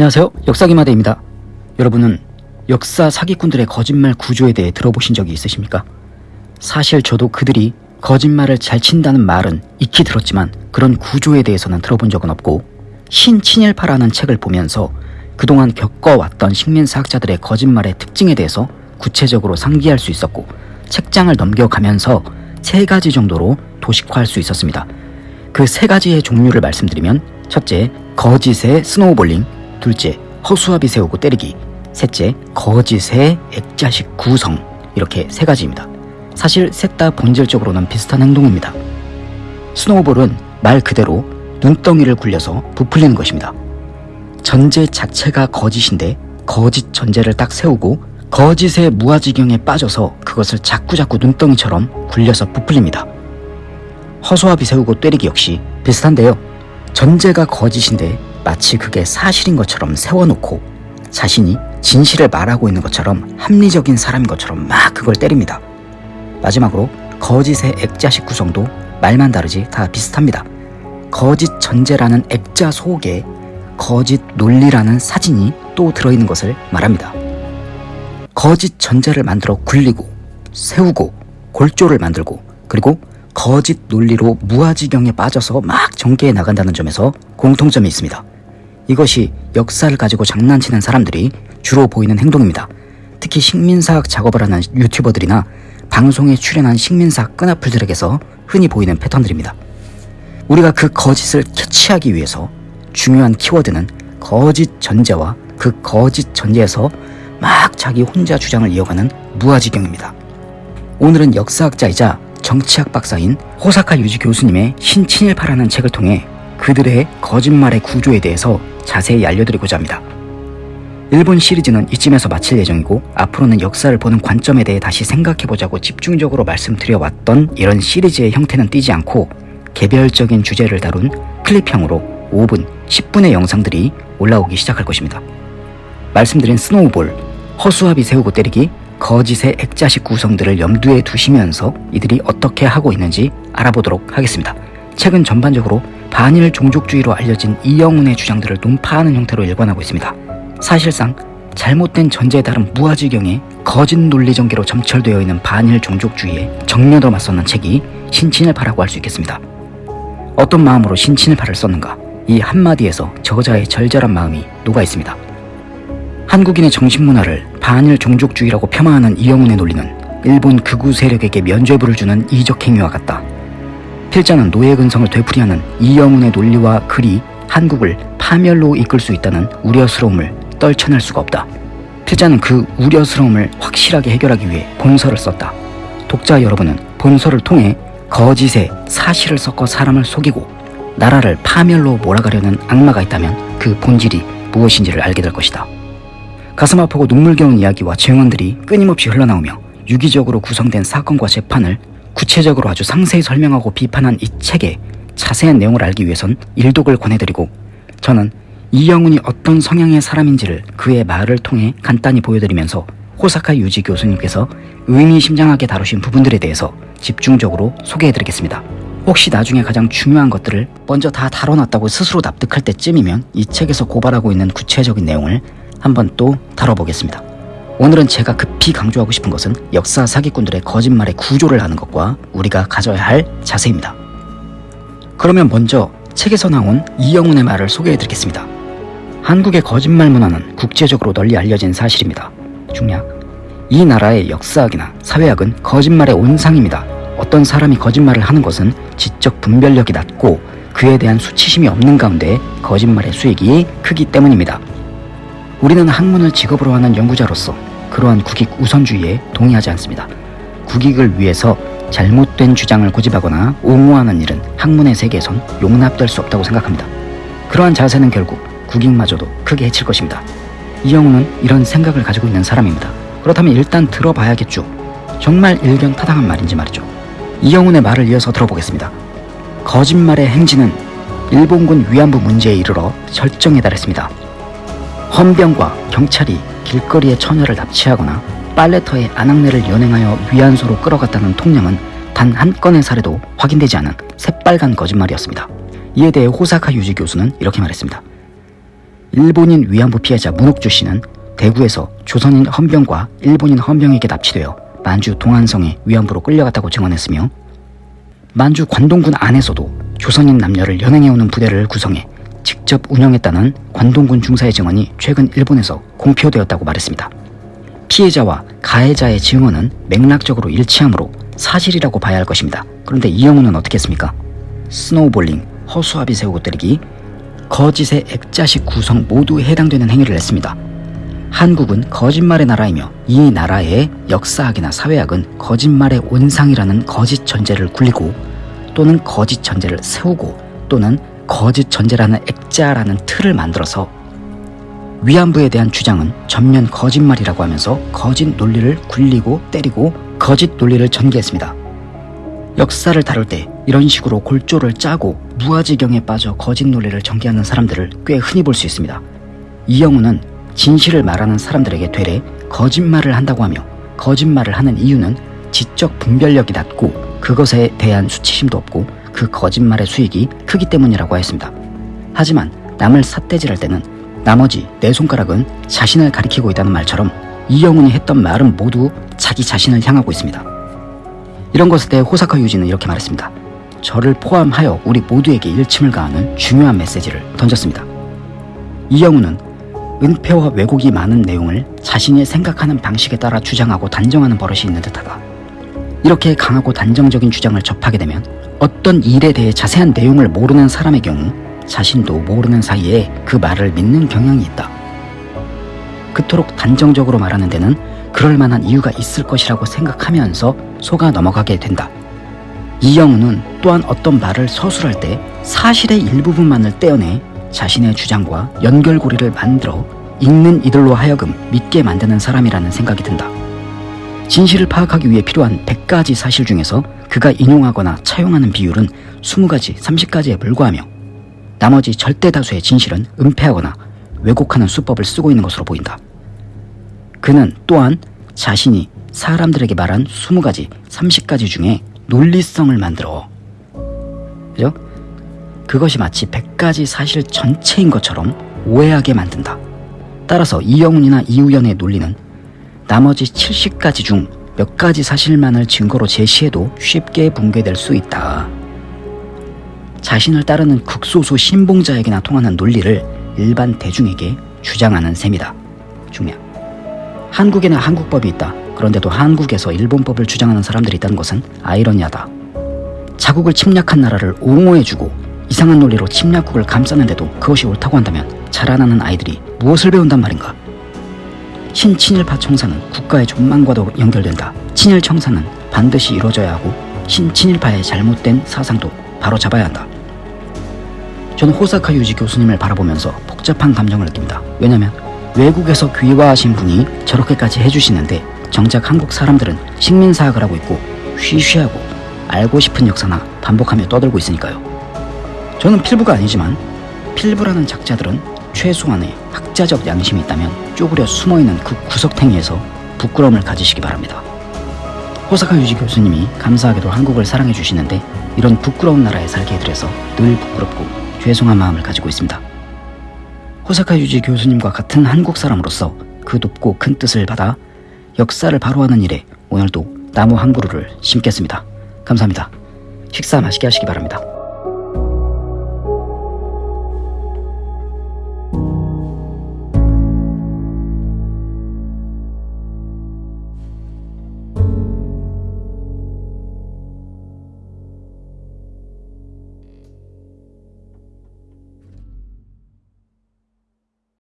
안녕하세요. 역사기마대입니다. 여러분은 역사 사기꾼들의 거짓말 구조에 대해 들어보신 적이 있으십니까? 사실 저도 그들이 거짓말을 잘 친다는 말은 익히 들었지만 그런 구조에 대해서는 들어본 적은 없고 신친일파라는 책을 보면서 그동안 겪어왔던 식민사학자들의 거짓말의 특징에 대해서 구체적으로 상기할 수 있었고 책장을 넘겨가면서 세 가지 정도로 도식화할 수 있었습니다. 그 세 가지의 종류를 말씀드리면 첫째, 거짓의 snowballing 둘째, 허수아비 세우고 때리기 셋째, 거짓의 액자식 구성 이렇게 세 가지입니다. 사실 셋 다 본질적으로는 비슷한 행동입니다. snowball은 말 그대로 눈덩이를 굴려서 부풀리는 것입니다. 전제 자체가 거짓인데 거짓 전제를 딱 세우고 거짓의 무아지경에 빠져서 그것을 자꾸자꾸 눈덩이처럼 굴려서 부풀립니다. 허수아비 세우고 때리기 역시 비슷한데요. 전제가 거짓인데 마치 그게 사실인 것처럼 세워놓고 자신이 진실을 말하고 있는 것처럼 합리적인 사람인 것처럼 막 그걸 때립니다. 마지막으로 거짓의 액자식 구성도 말만 다르지 다 비슷합니다. 거짓 전제라는 액자 속에 거짓 논리라는 사진이 또 들어있는 것을 말합니다. 거짓 전제를 만들어 굴리고 세우고 골조를 만들고 그리고 거짓 논리로 무아지경에 빠져서 막 전개해 나간다는 점에서 공통점이 있습니다. 이것이 역사를 가지고 장난치는 사람들이 주로 보이는 행동입니다. 특히 식민사학 작업을 하는 유튜버들이나 방송에 출연한 식민사학 끈앞풀들에게서 흔히 보이는 패턴들입니다. 우리가 그 거짓을 캐치하기 위해서 중요한 키워드는 거짓 전제와 그 거짓 전제에서 막 자기 혼자 주장을 이어가는 무아지경입니다. 오늘은 역사학자이자 정치학 박사인 호사카 유지 교수님의 신친일파라는 책을 통해 그들의 거짓말의 구조에 대해서 자세히 알려드리고자 합니다. 일본 시리즈는 이쯤에서 마칠 예정이고 앞으로는 역사를 보는 관점에 대해 다시 생각해보자고 집중적으로 말씀드려왔던 이런 시리즈의 형태는 띄지 않고 개별적인 주제를 다룬 클립형으로 5분, 10분의 영상들이 올라오기 시작할 것입니다. 말씀드린 스노우볼, 허수아비 세우고 때리기, 거짓의 액자식 구성들을 염두에 두시면서 이들이 어떻게 하고 있는지 알아보도록 하겠습니다. 책은 전반적으로 반일 종족주의로 알려진 이영훈의 주장들을 논파하는 형태로 일관하고 있습니다. 사실상 잘못된 전제에 따른 무아지경에 거짓 논리 전개로 점철되어 있는 반일 종족주의에 정면으로 맞서는 책이 신친일파라고 할 수 있겠습니다. 어떤 마음으로 신친일파를 썼는가? 이 한마디에서 저자의 절절한 마음이 녹아 있습니다. 한국인의 정신문화를 반일 종족주의라고 폄하하는 이영훈의 논리는 일본 극우 세력에게 면죄부를 주는 이적 행위와 같다. 필자는 노예 근성을 되풀이하는 이영훈의 논리와 글이 한국을 파멸로 이끌 수 있다는 우려스러움을 떨쳐낼 수가 없다. 필자는 그 우려스러움을 확실하게 해결하기 위해 본서를 썼다. 독자 여러분은 본서를 통해 거짓에 사실을 섞어 사람을 속이고 나라를 파멸로 몰아가려는 악마가 있다면 그 본질이 무엇인지를 알게 될 것이다. 가슴 아프고 눈물겨운 이야기와 증언들이 끊임없이 흘러나오며 유기적으로 구성된 사건과 재판을 구체적으로 아주 상세히 설명하고 비판한 이 책의 자세한 내용을 알기 위해선 일독을 권해드리고 저는 이영훈이 어떤 성향의 사람인지를 그의 말을 통해 간단히 보여드리면서 호사카 유지 교수님께서 의미심장하게 다루신 부분들에 대해서 집중적으로 소개해드리겠습니다. 혹시 나중에 가장 중요한 것들을 먼저 다 다뤄놨다고 스스로 납득할 때쯤이면 이 책에서 고발하고 있는 구체적인 내용을 한번 또 다뤄보겠습니다. 오늘은 제가 급히 강조하고 싶은 것은 역사 사기꾼들의 거짓말의 구조를 아는 것과 우리가 가져야 할 자세입니다. 그러면 먼저 책에서 나온 이영훈의 말을 소개해 드리겠습니다. 한국의 거짓말 문화는 국제적으로 널리 알려진 사실입니다. 중략. 이 나라의 역사학이나 사회학은 거짓말의 온상입니다. 어떤 사람이 거짓말을 하는 것은 지적 분별력이 낮고 그에 대한 수치심이 없는 가운데 거짓말의 수익이 크기 때문입니다. 우리는 학문을 직업으로 하는 연구자로서 그러한 국익 우선주의에 동의하지 않습니다. 국익을 위해서 잘못된 주장을 고집하거나 옹호하는 일은 학문의 세계에선 용납될 수 없다고 생각합니다. 그러한 자세는 결국 국익마저도 크게 해칠 것입니다. 이영우는 이런 생각을 가지고 있는 사람입니다. 그렇다면 일단 들어봐야겠죠. 정말 일견 타당한 말인지 말이죠. 이영훈의 말을 이어서 들어보겠습니다. 거짓말의 행진은 일본군 위안부 문제에 이르러 절정에 달했습니다. 헌병과 경찰이 길거리에 처녀를 납치하거나 빨래터에 아낙네를 연행하여 위안소로 끌어갔다는 통념은 단 한 건의 사례도 확인되지 않은 새빨간 거짓말이었습니다. 이에 대해 호사카 유지 교수는 이렇게 말했습니다. 일본인 위안부 피해자 문옥주 씨는 대구에서 조선인 헌병과 일본인 헌병에게 납치되어 만주 동안성에 위안부로 끌려갔다고 증언했으며 만주 관동군 안에서도 조선인 남녀를 연행해오는 부대를 구성해 직접 운영했다는 관동군 중사의 증언이 최근 일본에서 공표되었다고 말했습니다. 피해자와 가해자의 증언은 맥락적으로 일치하므로 사실이라고 봐야 할 것입니다. 그런데 이영우는 어떻게 했습니까? snowballing, 허수아비 세우고 때리기, 거짓의 액자식 구성 모두에 해당되는 행위를 했습니다. 한국은 거짓말의 나라이며 이 나라의 역사학이나 사회학은 거짓말의 온상이라는 거짓 전제를 굴리고 또는 거짓 전제를 세우고 또는 거짓 전제라는 액자라는 틀을 만들어서 위안부에 대한 주장은 전면 거짓말이라고 하면서 거짓 논리를 굴리고 때리고 거짓 논리를 전개했습니다. 역사를 다룰 때 이런 식으로 골조를 짜고 무아지경에 빠져 거짓 논리를 전개하는 사람들을 꽤 흔히 볼 수 있습니다. 이영우는 진실을 말하는 사람들에게 되레 거짓말을 한다고 하며 거짓말을 하는 이유는 지적 분별력이 낮고 그것에 대한 수치심도 없고 그 거짓말의 수익이 크기 때문이라고 했습니다. 하지만 남을 삿대질할 때는 나머지 네 손가락은 자신을 가리키고 있다는 말처럼 이영훈이 했던 말은 모두 자기 자신을 향하고 있습니다. 이런 것에 대해 호사카 유지는 이렇게 말했습니다. 저를 포함하여 우리 모두에게 일침을 가하는 중요한 메시지를 던졌습니다. 이영훈은 은폐와 왜곡이 많은 내용을 자신이 생각하는 방식에 따라 주장하고 단정하는 버릇이 있는 듯하다. 이렇게 강하고 단정적인 주장을 접하게 되면 어떤 일에 대해 자세한 내용을 모르는 사람의 경우 자신도 모르는 사이에 그 말을 믿는 경향이 있다. 그토록 단정적으로 말하는 데는 그럴 만한 이유가 있을 것이라고 생각하면서 속아 넘어가게 된다. 이영우는 또한 어떤 말을 서술할 때 사실의 일부분만을 떼어내 자신의 주장과 연결고리를 만들어 읽는 이들로 하여금 믿게 만드는 사람이라는 생각이 든다. 진실을 파악하기 위해 필요한 100가지 사실 중에서 그가 인용하거나 차용하는 비율은 20가지, 30가지에 불과하며 나머지 절대 다수의 진실은 은폐하거나 왜곡하는 수법을 쓰고 있는 것으로 보인다. 그는 또한 자신이 사람들에게 말한 20가지, 30가지 중에 논리성을 만들어 그죠? 그것이 마치 100가지 사실 전체인 것처럼 오해하게 만든다. 따라서 이영훈이나 이우연의 논리는 나머지 70가지 중 몇 가지 사실만을 증거로 제시해도 쉽게 붕괴될 수 있다. 자신을 따르는 극소수 신봉자에게나 통하는 논리를 일반 대중에게 주장하는 셈이다. 중량. 한국에는 한국법이 있다. 그런데도 한국에서 일본법을 주장하는 사람들이 있다는 것은 아이러니하다. 자국을 침략한 나라를 옹호해주고 이상한 논리로 침략국을 감싸는데도 그것이 옳다고 한다면 자라나는 아이들이 무엇을 배운단 말인가? 신친일파 청사는 국가의 존망과도 연결된다. 친일 청사는 반드시 이루어져야 하고 신친일파의 잘못된 사상도 바로 잡아야 한다. 저는 호사카 유지 교수님을 바라보면서 복잡한 감정을 느낍니다. 왜냐면 외국에서 귀화하신 분이 저렇게까지 해주시는데 정작 한국 사람들은 식민 사학을 하고 있고 쉬쉬하고 알고 싶은 역사나 반복하며 떠들고 있으니까요. 저는 필부가 아니지만 필부라는 작자들은 최소한의 학자적 양심이 있다면 쪼그려 숨어있는 그 구석탱이에서 부끄러움을 가지시기 바랍니다. 호사카 유지 교수님이 감사하게도 한국을 사랑해 주시는데 이런 부끄러운 나라에 살게 해드려서 늘 부끄럽고 죄송한 마음을 가지고 있습니다. 호사카 유지 교수님과 같은 한국 사람으로서 그 높고 큰 뜻을 받아 역사를 바로하는 일에 오늘도 나무 한 그루를 심겠습니다. 감사합니다. 식사 맛있게 하시기 바랍니다.